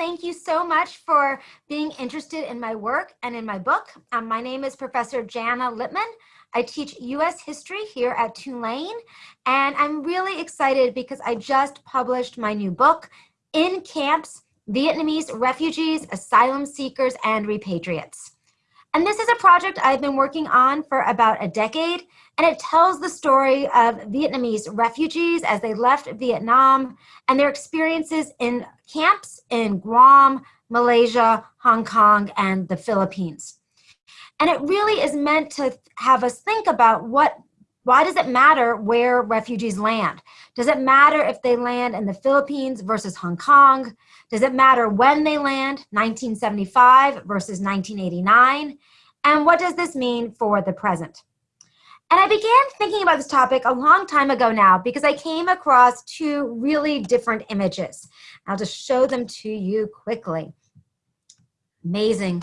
thank you so much for being interested in my work and in my book. Um, my name is Professor Jana Lipman. I teach US history here at Tulane, and I'm really excited because I just published my new book, In Camps, Vietnamese Refugees, Asylum Seekers, and Repatriates. And this is a project I've been working on for about a decade, and it tells the story of Vietnamese refugees as they left Vietnam and their experiences in camps in Guam, Malaysia, Hong Kong, and the Philippines. And it really is meant to have us think about what why does it matter where refugees land? Does it matter if they land in the Philippines versus Hong Kong? Does it matter when they land, 1975 versus 1989? And what does this mean for the present? And I began thinking about this topic a long time ago now because I came across two really different images. I'll just show them to you quickly. Amazing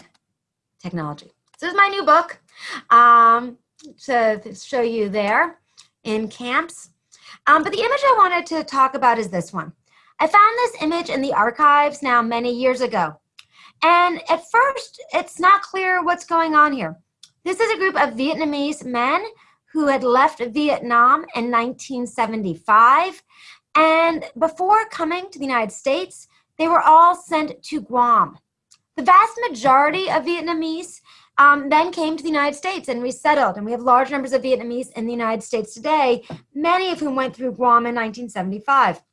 technology. This is my new book um, to show you there in camps. Um, but the image I wanted to talk about is this one. I found this image in the archives now many years ago. And at first, it's not clear what's going on here. This is a group of Vietnamese men who had left Vietnam in 1975. And before coming to the United States, they were all sent to Guam. The vast majority of Vietnamese um, then came to the United States and resettled. And we have large numbers of Vietnamese in the United States today, many of whom went through Guam in 1975.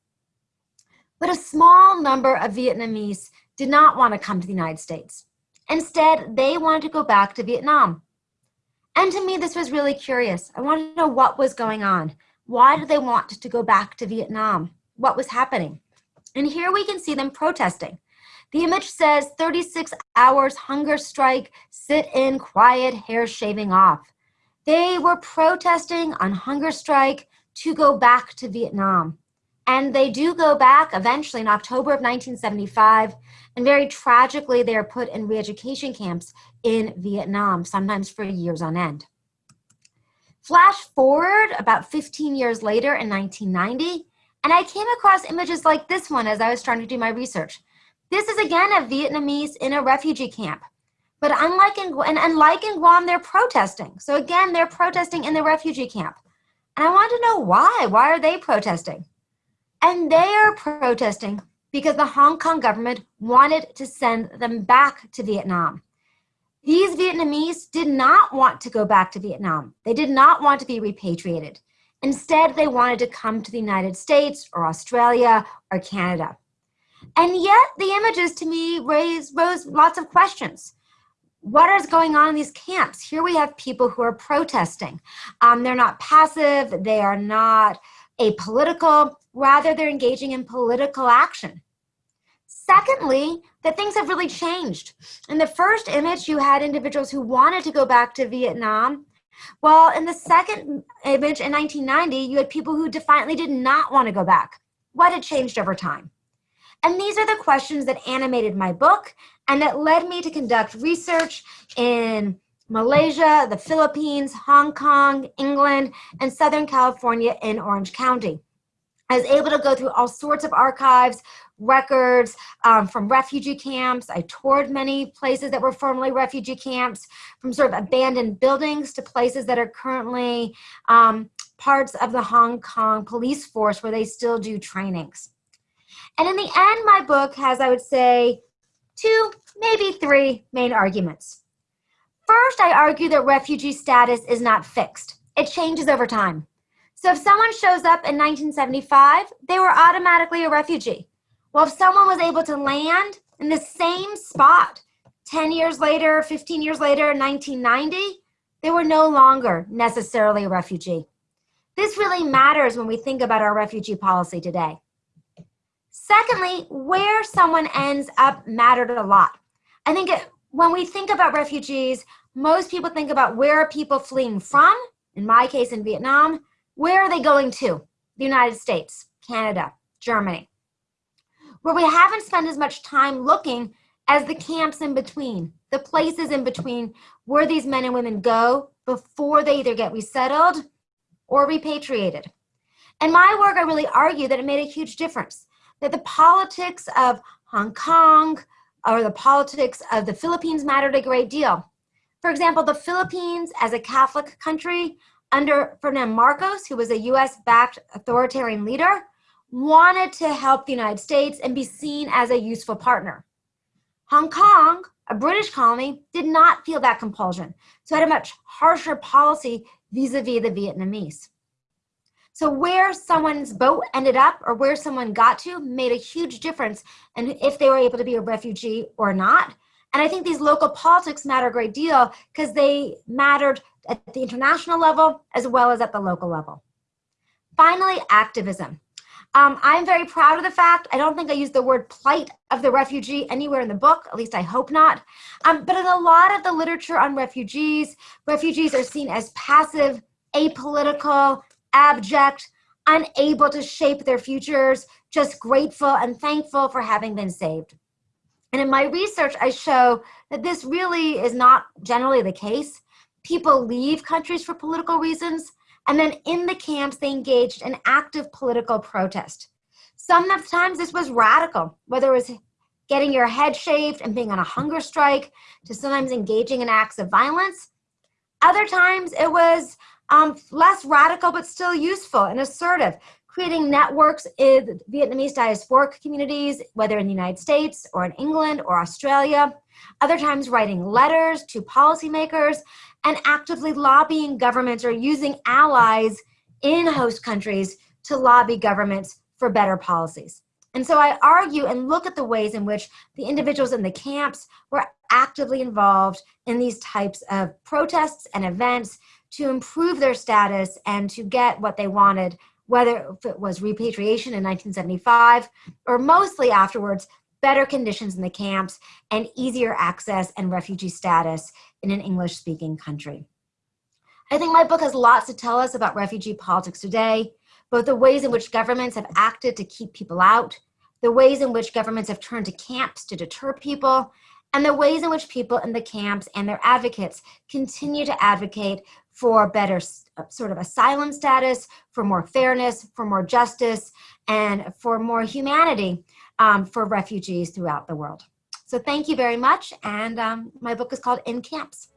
But a small number of Vietnamese did not want to come to the United States. Instead, they wanted to go back to Vietnam. And to me, this was really curious. I wanted to know what was going on. Why did they want to go back to Vietnam? What was happening? And here we can see them protesting. The image says 36 hours hunger strike, sit in quiet, hair shaving off. They were protesting on hunger strike to go back to Vietnam. And they do go back eventually in October of 1975. And very tragically, they are put in re-education camps in Vietnam, sometimes for years on end. Flash forward about 15 years later in 1990, and I came across images like this one as I was trying to do my research. This is again a Vietnamese in a refugee camp. But unlike in, and, and like in Guam, they're protesting. So again, they're protesting in the refugee camp. And I want to know why. Why are they protesting? And they are protesting because the Hong Kong government wanted to send them back to Vietnam. These Vietnamese did not want to go back to Vietnam. They did not want to be repatriated. Instead, they wanted to come to the United States or Australia or Canada. And yet the images to me raise rose lots of questions. What is going on in these camps? Here we have people who are protesting. Um, they're not passive, they are not apolitical, rather they're engaging in political action. Secondly, that things have really changed. In the first image, you had individuals who wanted to go back to Vietnam. Well, in the second image in 1990, you had people who defiantly did not want to go back. What had changed over time? And these are the questions that animated my book and that led me to conduct research in Malaysia, the Philippines, Hong Kong, England, and Southern California in Orange County. I was able to go through all sorts of archives, records um, from refugee camps. I toured many places that were formerly refugee camps, from sort of abandoned buildings to places that are currently um, parts of the Hong Kong police force where they still do trainings. And in the end, my book has, I would say, two, maybe three main arguments. First, I argue that refugee status is not fixed. It changes over time. So if someone shows up in 1975, they were automatically a refugee. Well, if someone was able to land in the same spot 10 years later, 15 years later, 1990, they were no longer necessarily a refugee. This really matters when we think about our refugee policy today. Secondly, where someone ends up mattered a lot. I think it, when we think about refugees, most people think about where are people fleeing from, in my case in Vietnam, where are they going to? The United States, Canada, Germany. Where we haven't spent as much time looking as the camps in between, the places in between where these men and women go before they either get resettled or repatriated. In my work, I really argue that it made a huge difference that the politics of Hong Kong or the politics of the Philippines mattered a great deal. For example, the Philippines as a Catholic country under Ferdinand Marcos, who was a US-backed authoritarian leader, wanted to help the United States and be seen as a useful partner. Hong Kong, a British colony, did not feel that compulsion, so had a much harsher policy vis-a-vis -vis the Vietnamese. So where someone's boat ended up or where someone got to made a huge difference and if they were able to be a refugee or not. And I think these local politics matter a great deal because they mattered at the international level as well as at the local level. Finally, activism. Um, I'm very proud of the fact, I don't think I use the word plight of the refugee anywhere in the book, at least I hope not. Um, but in a lot of the literature on refugees, refugees are seen as passive, apolitical, abject, unable to shape their futures, just grateful and thankful for having been saved. And in my research, I show that this really is not generally the case. People leave countries for political reasons, and then in the camps, they engaged in active political protest. Sometimes this was radical, whether it was getting your head shaved and being on a hunger strike, to sometimes engaging in acts of violence. Other times it was um, less radical, but still useful and assertive, creating networks in Vietnamese diasporic communities, whether in the United States or in England or Australia. Other times writing letters to policymakers and actively lobbying governments or using allies in host countries to lobby governments for better policies. And so I argue and look at the ways in which the individuals in the camps were actively involved in these types of protests and events to improve their status and to get what they wanted, whether it was repatriation in 1975 or mostly afterwards, better conditions in the camps and easier access and refugee status in an English speaking country. I think my book has lots to tell us about refugee politics today, both the ways in which governments have acted to keep people out, the ways in which governments have turned to camps to deter people, and the ways in which people in the camps and their advocates continue to advocate for better uh, sort of asylum status, for more fairness, for more justice, and for more humanity um, for refugees throughout the world. So thank you very much. And um, my book is called In Camps.